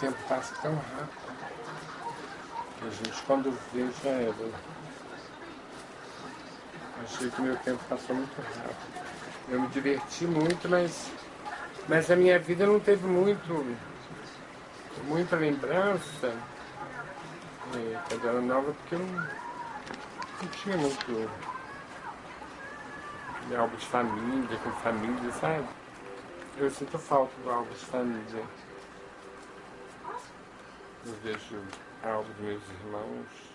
tempo passa tão rápido. Que a gente quando vê já era. Achei que meu tempo passou muito rápido. Eu me diverti muito, mas, mas a minha vida não teve muito, muita lembrança é, quando era nova, porque eu não, não tinha muito algo de família, com família, sabe? Eu sinto falta do algo de família. Eu vejo algo dos meus irmãos.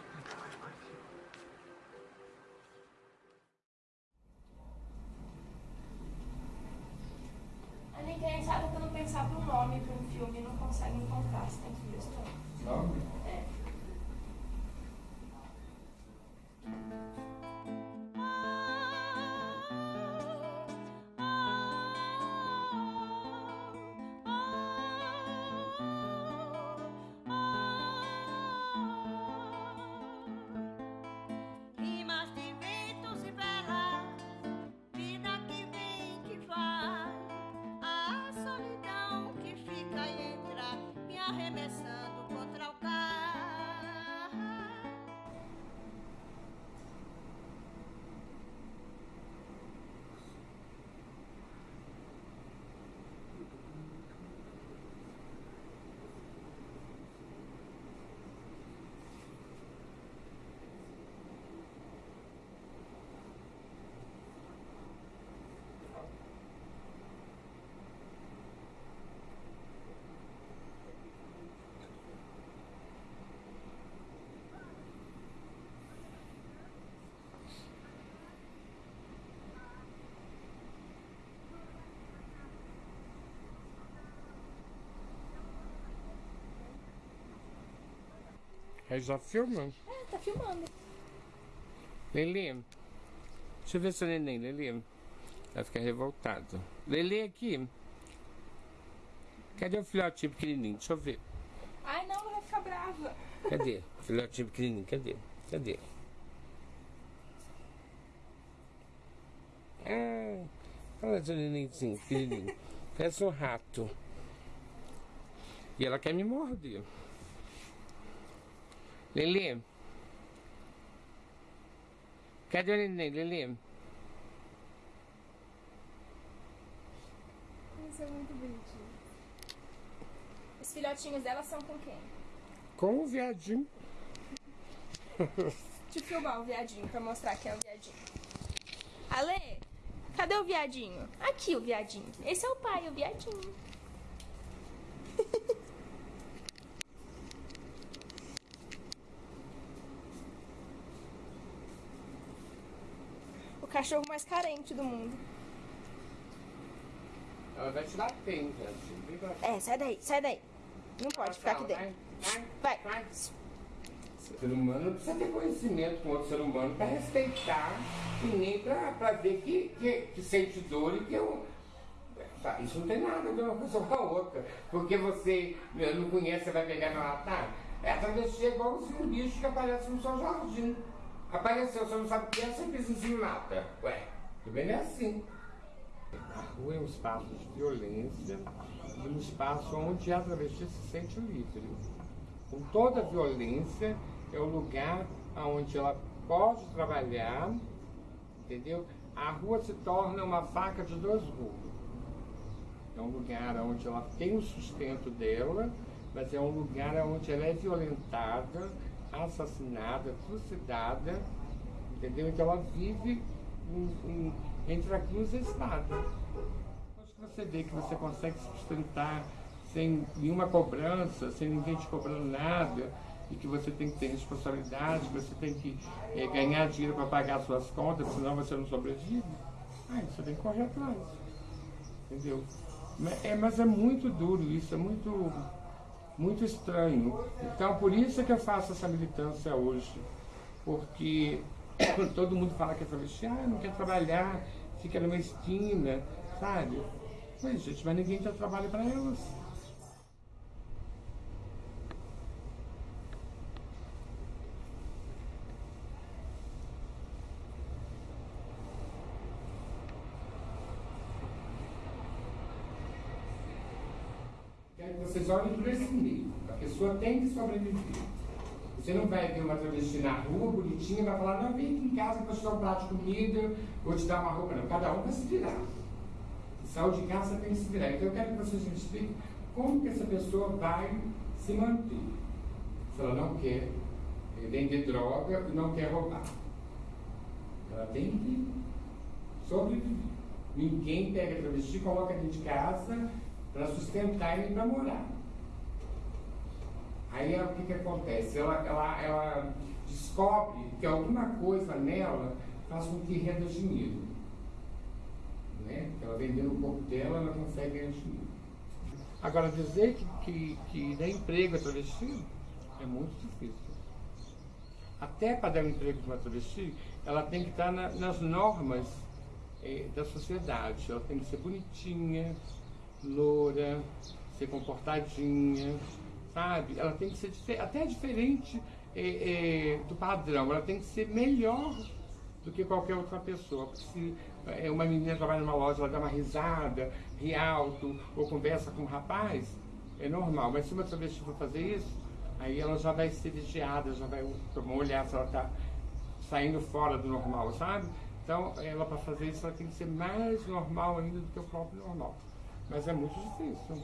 Aí já filma? É, tá filmando. Lili, deixa eu ver seu neném, Lili. Vai ficar revoltado. Lili, aqui. Cadê o filhotinho pequenininho? Deixa eu ver. Ai, não, ela vai ficar brava. Cadê? Filhotinho pequenininho, cadê? Cadê? Ah, olha seu nenenzinho pequenininho. Parece um rato. E ela quer me morder. Lili. Cadê o neném, Lili? Isso é muito bonitinho. Os filhotinhos dela são com quem? Com o viadinho. Deixa eu filmar o viadinho pra mostrar que é o viadinho. Ale, cadê o viadinho? Aqui o viadinho. Esse é o pai, o viadinho. Cachorro mais carente do mundo. Ela vai te dar tempo, gente. É, sai daí, sai daí. Não pode ficar aqui dentro. Vai. O ser humano precisa ter conhecimento com outro ser humano para respeitar e nem para ver que, que, que sente dor e que eu. Tá, Isso não tem nada a ver uma coisa com a outra. Porque você não conhece, você vai pegar e matar. É travesti é igualzinho um bicho que aparece no seu jardim. Apareceu, você não sabe o que é, em cima e mata. Ué, também não é assim. A rua é um espaço de violência e um espaço onde a travesti se sente livre. Com toda a violência, é o lugar onde ela pode trabalhar, entendeu? A rua se torna uma faca de dois gumes. É um lugar onde ela tem o sustento dela, mas é um lugar onde ela é violentada, assassinada, trucidada, entendeu? Então ela vive entre a cruz e a espada. Depois que você vê que você consegue se sustentar sem nenhuma cobrança, sem ninguém te cobrando nada, e que você tem que ter responsabilidade, que você tem que eh, ganhar dinheiro para pagar suas contas, senão você não sobrevive, aí você tem que correr atrás. Entendeu? É, mas é muito duro isso, é muito, muito estranho. Então, por isso que eu faço essa militância hoje. Porque todo mundo fala que é travesti, ah, não quer trabalhar, fica numa esquina, sabe? Mas, gente, mas ninguém dá trabalho para elas. Quer que vocês olhem por esse meio. A pessoa tem que sobreviver. Você não vai ver uma travesti na rua, bonitinha, e vai falar, não, vem aqui em casa que vou te dar um prato de comida, vou te dar uma roupa. Não, cada um vai se virar. Saiu de casa tem que se virar. Então eu quero que vocês me expliquem como que essa pessoa vai se manter. Se ela não quer vender droga e não quer roubar. Ela tem que sobreviver. Ninguém pega travesti, coloca dentro de casa para sustentar e para morar. Aí o que, que acontece? Ela, ela, ela descobre que alguma coisa nela faz com que renda dinheiro. Né? Ela vendendo o corpo dela, ela consegue ganhar dinheiro. Agora, dizer que, que, que dá emprego a travesti é muito difícil. Até para dar um emprego para uma travesti, ela tem que estar na, nas normas é, da sociedade. Ela tem que ser bonitinha, loura, ser comportadinha, sabe? Ela tem que ser até diferente é, é, do padrão. Ela tem que ser melhor do que qualquer outra pessoa. Porque se é, uma menina trabalha numa loja, ela dá uma risada, ri alto, ou conversa com um rapaz, é normal. Mas se uma travesti for fazer isso, aí ela já vai ser vigiada, já vai tomar um olhar se ela está saindo fora do normal, sabe? Então, ela para fazer isso, ela tem que ser mais normal ainda do que o próprio normal. Mas é muito difícil,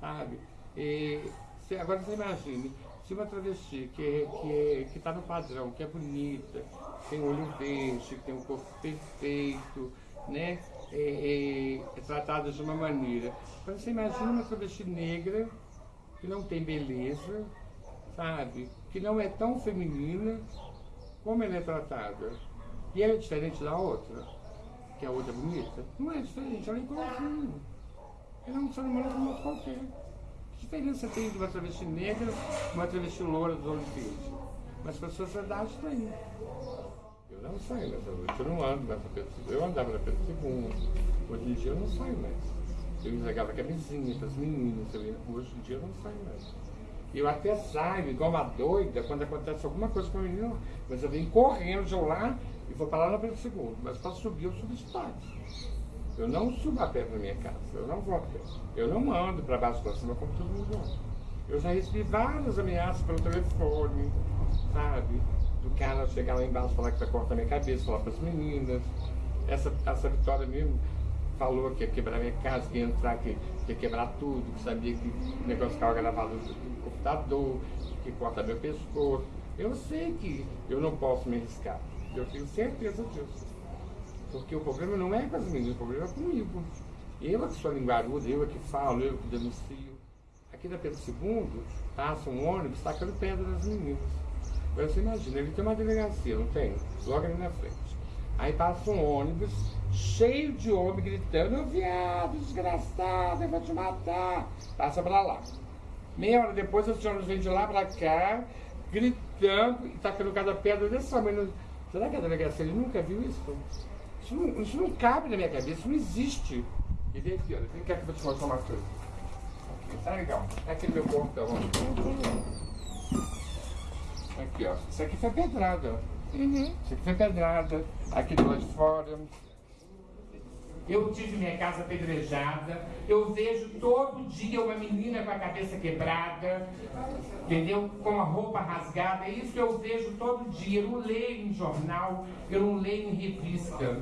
sabe? E, se, agora você imagine, se uma travesti que que que está no padrão, que é bonita, tem olho verde, que tem um corpo perfeito, né? É, é, é tratada de uma maneira. Agora você imagina uma travesti negra que não tem beleza, sabe? Que não é tão feminina, como ela é tratada? E ela é diferente da outra, que a outra é bonita? Não é diferente, ela é igualzinha. Ela é um ser humano como qualquer. Diferença tem de uma travesti negra uma travesti loura dos olhos verdes? Mas para a sociedade tem. Eu não saio nessa noite, eu não ando nessa pessoa. Eu andava na Pedro II. Hoje em dia eu não saio mais. Eu entregava camisinha para as meninas. Hoje em dia eu não saio mais. Eu até saio, igual uma doida, quando acontece alguma coisa com a menina, mas eu venho correndo de lá e vou parar no Pedro segundo. Mas para subir, eu subo espaço. Eu não subo a pé para minha casa, eu não vou a pé. Eu não ando para baixo para cima como todo mundo anda. Eu já recebi várias ameaças pelo telefone, sabe? Do cara chegar lá embaixo falar que vai cortar minha cabeça, falar para as meninas. Essa, essa vitória mesmo falou que ia quebrar minha casa, que ia entrar, que, que ia quebrar tudo, que sabia que o negócio ficava gravado no computador, que corta meu pescoço. Eu sei que eu não posso me arriscar. Eu tenho certeza disso. Porque o problema não é com as meninas, o problema é comigo. Eu é que sou linguaruda, eu é que falo, eu é que denuncio. Aqui na Pedro II, passa um ônibus tacando pedra nas meninas. Agora você imagina, ele tem uma delegacia, não tem? Logo ali na frente. Aí passa um ônibus cheio de homem gritando, viado, desgraçado, eu vou te matar. Passa pra lá. Meia hora depois, os ônibus vêm de lá pra cá, gritando e tacando cada pedra desse tamanho. Será que a delegacia ele nunca viu isso? Isso não, isso não cabe na minha cabeça, isso não existe. E vem aqui, olha, vem cá que eu vou te mostrar uma coisa. Tá legal. É aqui no meu portão, Aqui, ó. Isso aqui foi pedrada. Uhum. Isso aqui foi pedrada. Aqui do lado de fora. Eu tive minha casa apedrejada, eu vejo todo dia uma menina com a cabeça quebrada, entendeu? Com a roupa rasgada, isso eu vejo todo dia. Eu não leio em jornal, eu não leio em revista.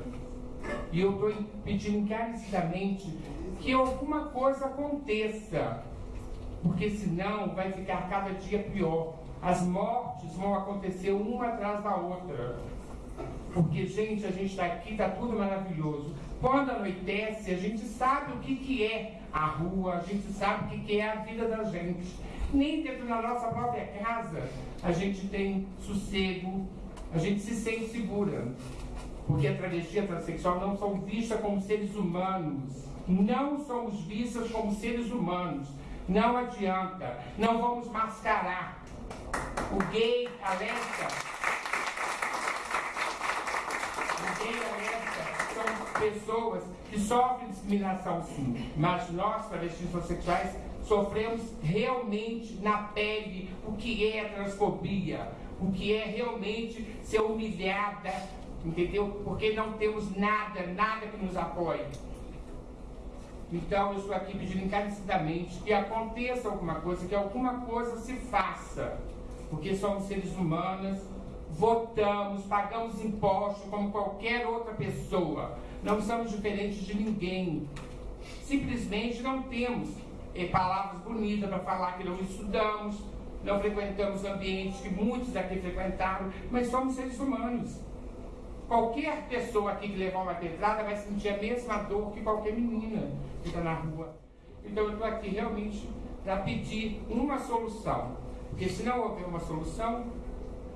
E eu estou pedindo encarecidamente que alguma coisa aconteça, porque senão vai ficar cada dia pior. As mortes vão acontecer uma atrás da outra. Porque, gente, a gente está aqui, está tudo maravilhoso. Quando anoitece, a gente sabe o que, que é a rua, a gente sabe o que, que é a vida da gente. Nem dentro da nossa própria casa a gente tem sossego, a gente se sente segura. Porque a travesti e a transexual não são vistas como seres humanos. Não somos vistas como seres humanos. Não adianta. Não vamos mascarar. O gay, a lésbica, o gay, a lésbica são pessoas que sofrem discriminação sim, mas nós, travestis homossexuais, sofremos realmente na pele o que é transfobia, o que é realmente ser humilhada, entendeu? Porque não temos nada, nada que nos apoie. Então eu estou aqui pedindo encarecidamente que aconteça alguma coisa, que alguma coisa se faça. Porque somos seres humanos, votamos, pagamos impostos como qualquer outra pessoa. Não somos diferentes de ninguém. Simplesmente não temos eh, palavras bonitas para falar que não estudamos, não frequentamos ambientes que muitos aqui frequentaram, mas somos seres humanos. Qualquer pessoa aqui que levar uma pedrada vai sentir a mesma dor que qualquer menina que está na rua. Então eu estou aqui realmente para pedir uma solução. Porque se não houver uma solução,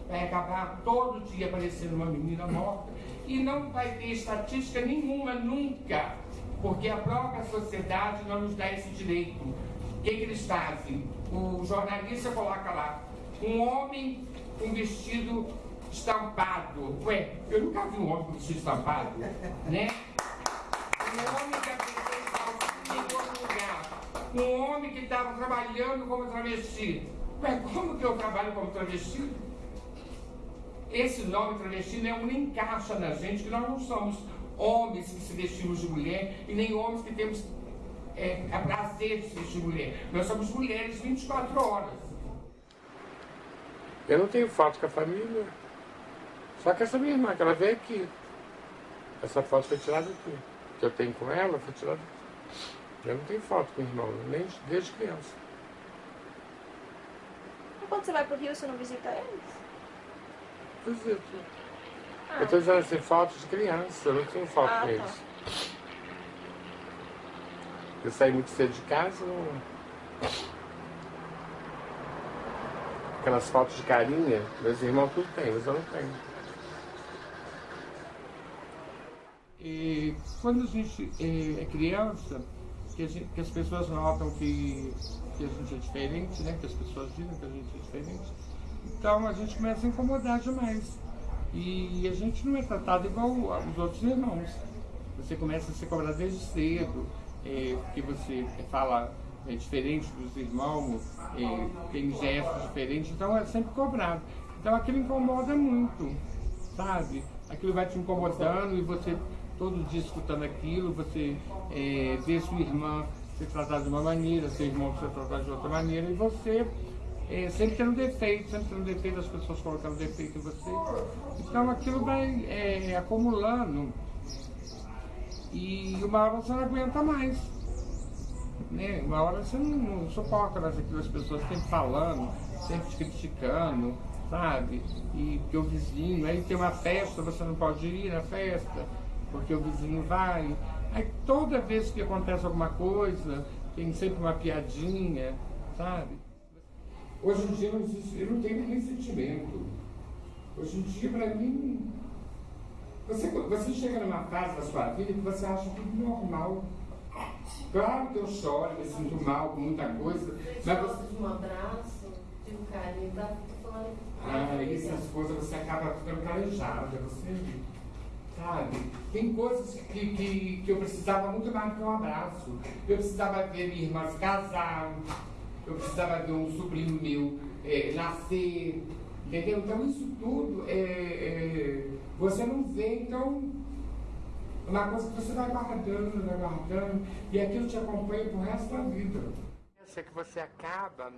vai acabar todo dia aparecendo uma menina morta e não vai ter estatística nenhuma nunca, porque a própria sociedade não nos dá esse direito. O que, que eles fazem? O jornalista coloca lá um homem com vestido estampado. Ué, eu nunca vi um homem com vestido estampado, né? Um homem que apresentou em outro lugar. Um homem que estava trabalhando como travesti. Ué, como que eu trabalho como travesti? Esse nome travesti não encaixa na gente, que nós não somos homens que se vestimos de mulher e nem homens que temos é, a prazer de se vestir mulher. Nós somos mulheres 24 horas. Eu não tenho foto com a família. Só que essa minha irmã, que ela veio aqui. Essa foto foi tirada aqui. Que eu tenho com ela, foi tirada aqui. Eu não tenho foto com o irmão, nem desde criança. E quando você vai pro Rio, você não visita eles? Visito. Ah, Eu estou dizendo assim, fotos de criança, eu não tenho foto Ah, tá. eles. Eu saí muito cedo de casa, não... Aquelas fotos de carinha, meus irmãos tudo tem, mas eu não tenho. E quando a gente eh, é criança, que, a gente- que as pessoas notam que, que a gente é diferente, né? Que as pessoas dizem que a gente é diferente. Então a gente começa a incomodar demais. E a gente não é tratado igual os outros irmãos. Você começa a ser cobrado desde cedo, é, porque você fala é, diferente dos irmãos, é, tem gestos diferentes, então é sempre cobrado. Então aquilo incomoda muito, sabe? Aquilo vai te incomodando e você todo dia escutando aquilo, você é, vê sua irmã ser tratada de uma maneira, seu irmão ser tratado de outra maneira, e você é, sempre tendo defeito, sempre tendo defeito, as pessoas colocando defeito em você. Então aquilo vai é, acumulando e uma hora você não aguenta mais. Né? Uma hora você não, não suporta mais aquilo, as pessoas sempre falando, sempre te criticando, sabe? E que o vizinho, aí tem uma festa, você não pode ir na festa, porque o vizinho vai. Aí toda vez que acontece alguma coisa, tem sempre uma piadinha, sabe? Hoje em dia não existe, eu não tenho nem sentimento. Hoje em dia, para mim, você, você chega numa fase da sua vida que você acha tudo normal. Claro que eu choro, me sinto mal com muita coisa, Você mas você, de um abraço, de um carinho, tá? Falando. ah, essas coisas você acaba ficando calejada, você sabe? Tem coisas que, que, que eu precisava muito mais do que um abraço. Eu precisava ver minha irmã se casar, eu precisava ver um sobrinho meu eh, nascer, entendeu? Então isso tudo é, é, você não vê, então é uma coisa que você vai guardando, vai guardando, e aquilo te acompanha pro resto da vida. É que você acaba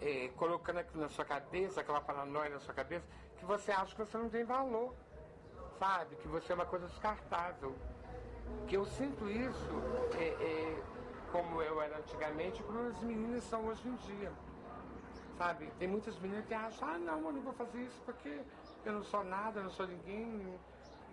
eh, colocando aquilo na sua cabeça, aquela paranoia na sua cabeça, que você acha que você não tem valor, sabe? Que você é uma coisa descartável. Que eu sinto isso eh, eh, como eu era antigamente, como as meninas são hoje em dia. Sabe? Tem muitas meninas que acham, ah não, eu não vou fazer isso porque eu não sou nada, eu não sou ninguém.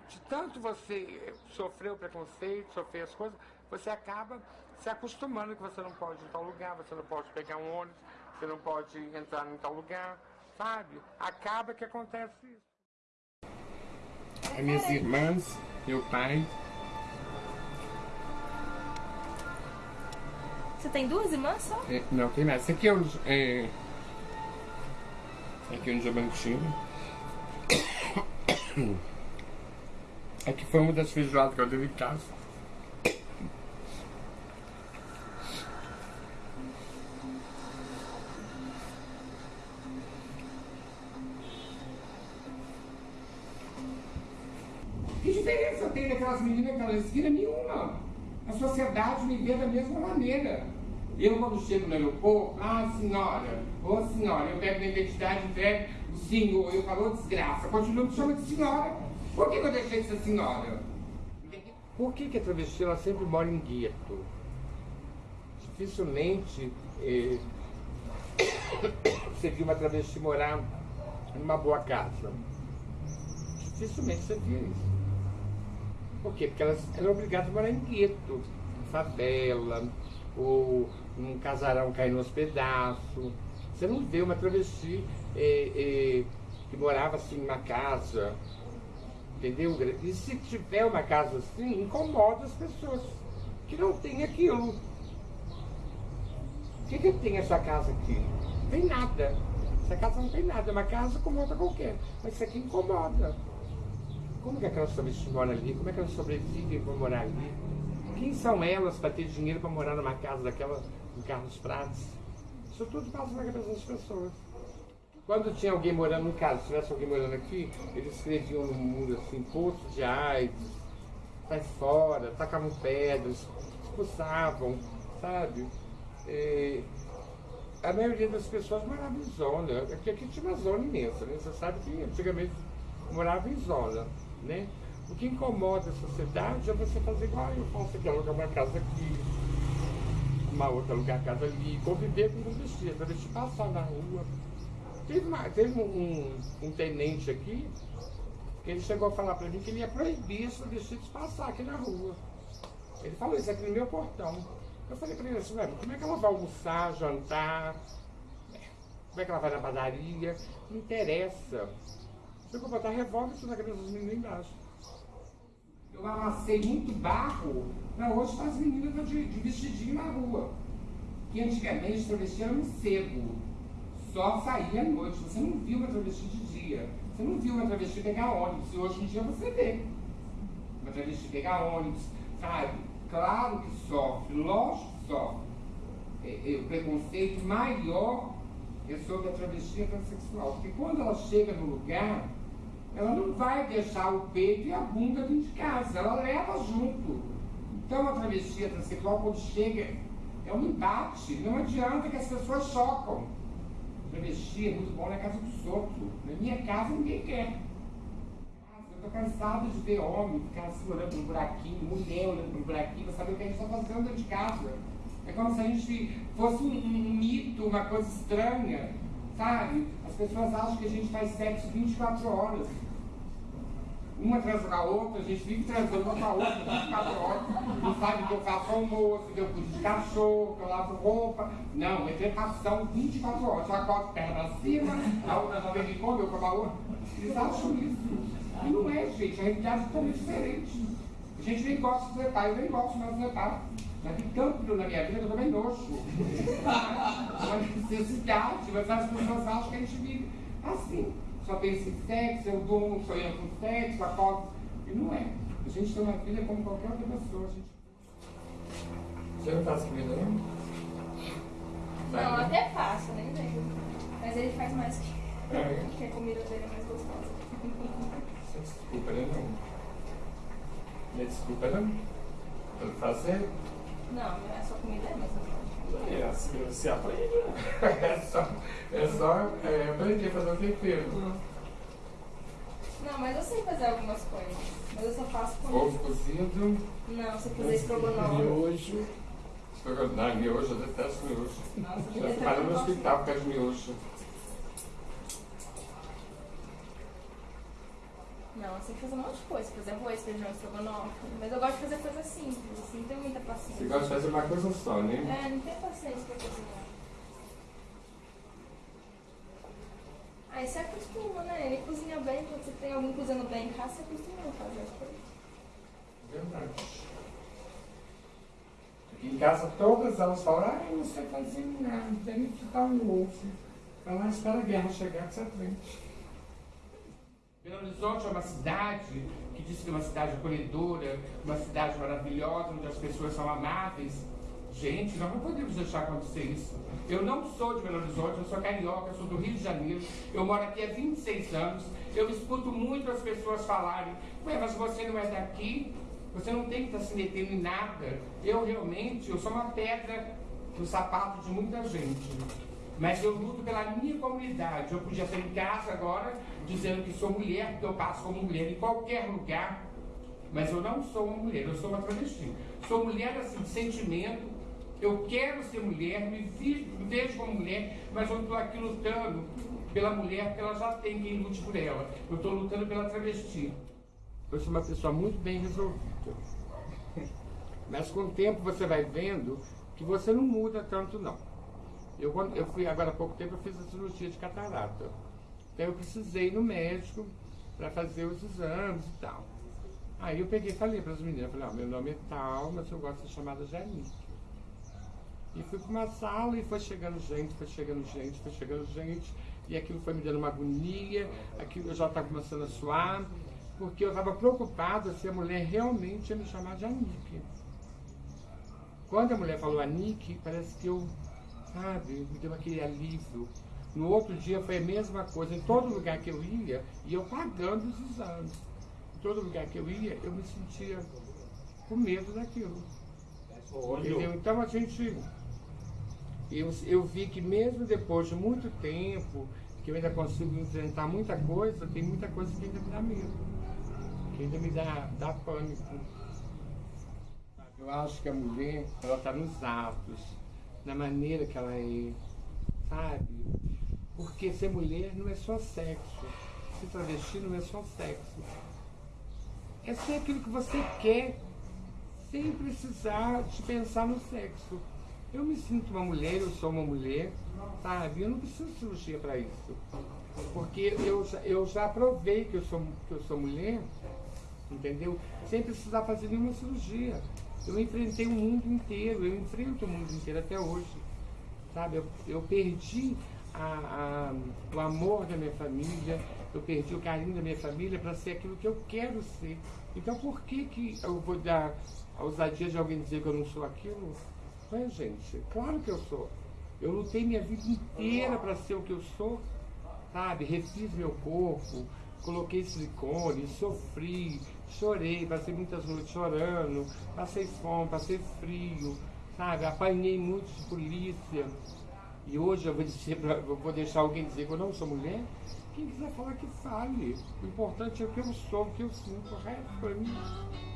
De tanto você sofrer o preconceito, sofrer as coisas, você acaba se acostumando que você não pode ir em tal lugar, você não pode pegar um ônibus, você não pode entrar em tal lugar, sabe? Acaba que acontece isso. As minhas irmãs, meu pai, Você tem duas irmãs só? É, não, tem mais. Aqui é o. É, aqui é o Diamantino. Aqui foi uma das feijoadas que eu dei em casa. Que diferença tem daquelas meninas naquela esquina? Nenhuma. A sociedade me vê da mesma maneira. Eu, quando chego no aeroporto, ah, senhora, ô senhora, eu pego minha identidade, entrego o senhor, eu falo, desgraça, continuo me chamando de senhora. Por que, que eu deixei de ser senhora? Por que, que a travesti ela sempre mora em gueto? Dificilmente eh, você viu uma travesti morar numa boa casa. Dificilmente você via isso. Por quê? Porque elas eram obrigadas a morar em gueto, em favela, ou num casarão caindo aos pedaços. Você não vê uma travesti eh, eh, que morava assim numa casa, entendeu? E se tiver uma casa assim, incomoda as pessoas que não tem aquilo. O que, que tem essa casa aqui? Não tem nada. Essa casa não tem nada, é uma casa como outra qualquer. Mas isso aqui incomoda. Como que aquelas travestis moram ali? Como é que elas sobrevivem para morar ali? Quem são elas para ter dinheiro para morar numa casa daquela em Carlos Prados? Isso tudo passa na cabeça das pessoas. Quando tinha alguém morando no caso, se tivesse alguém morando aqui, eles escreviam no muro assim, poço de AIDS, sai fora, tacavam pedras, expulsavam, sabe? E a maioria das pessoas morava em zona. Aqui, aqui tinha uma zona imensa, né? Você sabe que antigamente morava em zona, né? O que incomoda a sociedade é você fazer igual eu faço aqui, alugar uma casa aqui, uma outra alugar casa ali, conviver com um vestido, para deixar passar na rua. Teve, uma, teve um, um, tenente aqui que ele chegou a falar para mim que ele ia proibir os vestidos passar aqui na rua. Ele falou isso aqui no meu portão. Eu falei para ele assim, como é que ela vai almoçar, jantar? Como é que ela vai na padaria? Não interessa. Se eu botar revólver, você na cabeça dos meninos embaixo. Eu amassei muito barro para hoje as meninas de, de vestidinho na rua. Que antigamente travesti era um cego só saía à noite. Você não viu uma travesti de dia. Você não viu uma travesti pegar ônibus. E hoje em dia você vê uma travesti pegar ônibus, sabe? Claro que sofre, lógico que sofre. É, é, o preconceito maior é sobre a travesti transexual. Porque quando ela chega no lugar, ela não vai deixar o peito e a bunda dentro de casa, ela leva junto. Então a travesti transexual, quando chega, é um embate. Não adianta que as pessoas chocam. Travesti é muito bom na casa dos outros. Na minha casa ninguém quer. Eu tô cansado de ver homem ficar assim olhando pro buraquinho, mulher olhando pro buraquinho, pra saber o que a gente está fazendo dentro de casa. É como se a gente fosse um, um mito, uma coisa estranha, sabe? As pessoas acham que a gente faz sexo 24 horas uma transa com a outra, a gente vive transando uma com a outra 24 horas, não sabe que eu faço almoço, que eu cuido de cachorro, que eu lavo roupa. Não, é trepação 24 horas. Eu acordo perna pra cima, a outra não vem me come, eu como a outra. Eles acham isso. E não é, gente, a realidade é totalmente diferente. A gente nem gosta de trepar, eu nem gosto mais de trepar. Mas tem tanto na minha vida que eu também nojo. É uma necessidade, mas as pessoas acham que a gente vive assim só pensa em sexo, eu durmo sonhando com sexo, acordo. E não é. A gente tem uma vida como qualquer outra pessoa. A gente... Você não faz comida, não? Não, até faço, nem lembro. Mas ele faz mais que. É. que a comida dele é mais gostosa. Você desculpa, né? Não. Me desculpa, não? Pelo fazer? Não, a sua comida é. É, assim, você aprende. é só, é só é, aprender a fazer o tempero. Não, mas eu sei fazer algumas coisas. Mas eu só faço com. Ovo cozido. Não, você fazer estrogonofe. Miojo. Não, miojo, eu detesto miojo. Nossa, eu trabalho no hospital por causa de miojo. Não, eu sei fazer um monte de coisa. Fazer arroz, feijão, estrogonofe. Mas eu gosto de fazer coisas simples, assim, não tenho muita paciência. Você gosta de fazer uma coisa só, né? É, não tenho paciência pra cozinhar. Aí você acostuma, né? Ele cozinha bem, quando você tem alguém cozinhando bem em casa, você acostuma a fazer as coisas. Verdade. Aqui em casa todas elas falam, ah, eu não sei fazer nada, tem que ficar um ovo. Lá, espera a guerra chegar que você aprende. Belo Horizonte é uma cidade que diz que é uma cidade acolhedora, uma cidade maravilhosa, onde as pessoas são amáveis. Gente, nós não podemos deixar acontecer isso. Eu não sou de Belo Horizonte, eu sou carioca, eu sou do Rio de Janeiro, eu moro aqui há 26 anos, eu escuto muito as pessoas falarem, Ué, mas você não é daqui? Você não tem que estar se metendo em nada. Eu realmente, eu sou uma pedra no sapato de muita gente. Mas eu luto pela minha comunidade. Eu podia estar em casa agora dizendo que sou mulher, porque eu passo como mulher em qualquer lugar. Mas eu não sou uma mulher, eu sou uma travesti. Sou mulher assim, de sentimento. Eu quero ser mulher, me, vejo como mulher, mas eu não estou aqui lutando pela mulher, porque ela já tem quem lute por ela. Eu estou lutando pela travesti. Eu sou uma pessoa muito bem resolvida. Mas com o tempo você vai vendo que você não muda tanto não. Eu, quando- eu fui agora há pouco tempo, eu fiz a cirurgia de catarata. Então eu precisei ir no médico para fazer os exames e tal. Aí eu peguei e falei para as meninas, falei, meu nome é tal, mas eu gosto de ser chamada Janice. E fui para uma sala e foi chegando gente, foi chegando gente, foi chegando gente. E aquilo foi me dando uma agonia, aquilo eu já estava começando a suar, porque eu estava preocupada se a mulher realmente ia me chamar de Anique. Quando a mulher falou Anique, parece que eu, sabe, me deu aquele alívio. No outro dia foi a mesma coisa. Em todo lugar que eu ia, e eu pagando os exames. Em todo lugar que eu ia, eu me sentia com medo daquilo. Entendeu? Então a gente. Eu, eu vi que mesmo depois de muito tempo, que eu ainda consigo enfrentar muita coisa, tem muita coisa que ainda me dá medo. Que ainda me dá, dá pânico. Eu acho que a mulher, ela está nos atos, na maneira que ela é, sabe? Porque ser mulher não é só sexo. Ser travesti não é só sexo. É ser aquilo que você quer sem precisar de pensar no sexo. Eu me sinto uma mulher, eu sou uma mulher, sabe? Eu não preciso de cirurgia para isso. Porque eu, já- eu já provei que eu, sou, que eu sou mulher, entendeu? Sem precisar fazer nenhuma cirurgia. Eu enfrentei o mundo inteiro, eu enfrento o mundo inteiro até hoje. Sabe? Eu, eu perdi a- a- o amor da minha família, eu perdi o carinho da minha família para ser aquilo que eu quero ser. Então por que, que eu vou dar a ousadia de alguém dizer que eu não sou aquilo? Ué, gente, claro que eu sou. Eu lutei minha vida inteira para ser o que eu sou, sabe? Refiz meu corpo, coloquei silicone, sofri, chorei, passei muitas noites chorando, passei fome, passei frio, sabe? Apanhei muito de polícia. E hoje eu vou, dizer pra- vou deixar alguém dizer que eu não sou mulher? Quem quiser falar que fale. O importante é o que eu sou, o que eu sinto, o resto pra mim.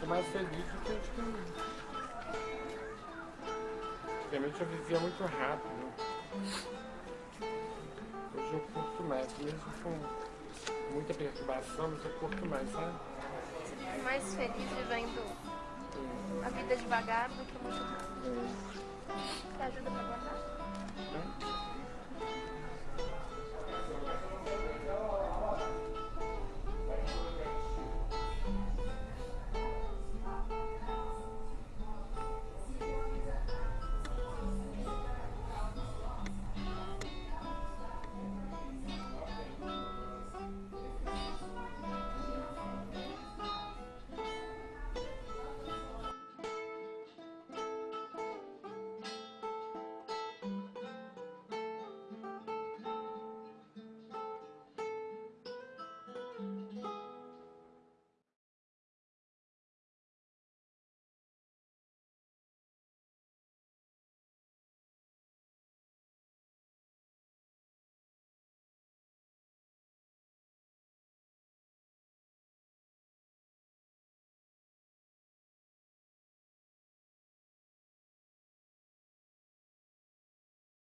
Eu mais feliz do que antigamente. Antigamente eu vivia muito rápido. Hoje eu curto mais, mesmo com muita perturbação, mas eu curto mais, sabe? Você fica mais feliz vivendo a vida devagar do que muito rápido. É. Te ajuda pra guardar? Né?